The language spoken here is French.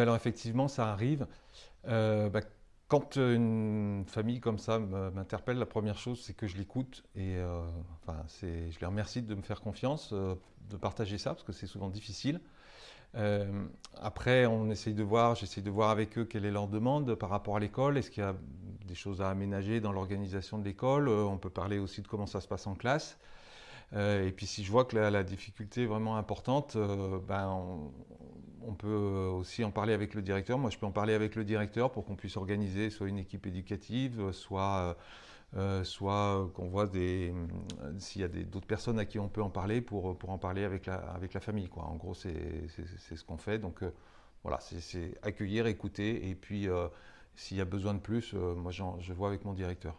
Alors effectivement, ça arrive. Euh, bah, quand une famille comme ça m'interpelle, la première chose, c'est que je l'écoute et euh, enfin, je les remercie de me faire confiance, euh, de partager ça, parce que c'est souvent difficile. après, on essaye de voir, j'essaye de voir avec eux quelle est leur demande par rapport à l'école. Est-ce qu'il y a des choses à aménager dans l'organisation de l'école? On peut parler aussi de comment ça se passe en classe. Et puis si je vois que la, difficulté est vraiment importante, ben, on, peut aussi en parler avec le directeur. Moi, je peux en parler avec le directeur pour qu'on puisse organiser soit une équipe éducative, soit, euh, soit qu'on voit s'il y a d'autres personnes à qui on peut en parler pour, en parler avec la, famille. En gros, c'est ce qu'on fait. Donc voilà, c'est accueillir, écouter, et puis s'il y a besoin de plus, moi je vois avec mon directeur.